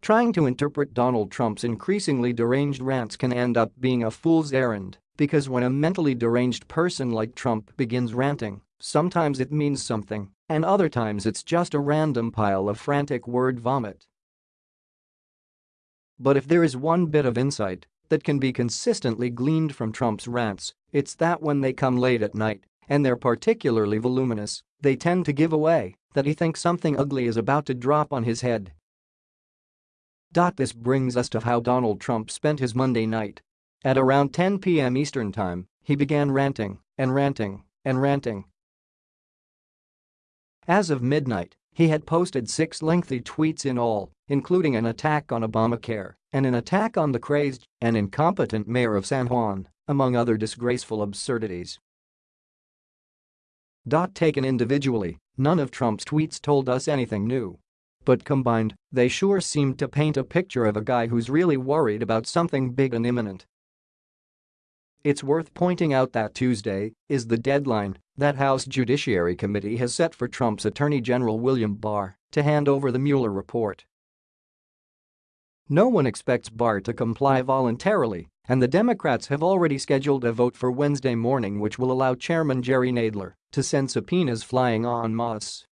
Trying to interpret Donald Trump's increasingly deranged rants can end up being a fool's errand because when a mentally deranged person like Trump begins ranting, sometimes it means something, and other times it's just a random pile of frantic word vomit. But if there is one bit of insight that can be consistently gleaned from Trump's rants, it's that when they come late at night and they're particularly voluminous, they tend to give away that he thinks something ugly is about to drop on his head this brings us to how Donald Trump spent his Monday night. At around 10 p.m. Eastern Time, he began ranting and ranting and ranting. As of midnight, he had posted six lengthy tweets in all, including an attack on Obamacare and an attack on the crazed and incompetent mayor of San Juan, among other disgraceful absurdities. Taken individually, none of Trump's tweets told us anything new. But combined, they sure seemed to paint a picture of a guy who's really worried about something big and imminent. It's worth pointing out that Tuesday is the deadline that House Judiciary Committee has set for Trump's Attorney General William Barr to hand over the Mueller report. No one expects Barr to comply voluntarily, and the Democrats have already scheduled a vote for Wednesday morning which will allow Chairman Jerry Nadler to send subpoenas flying en masse.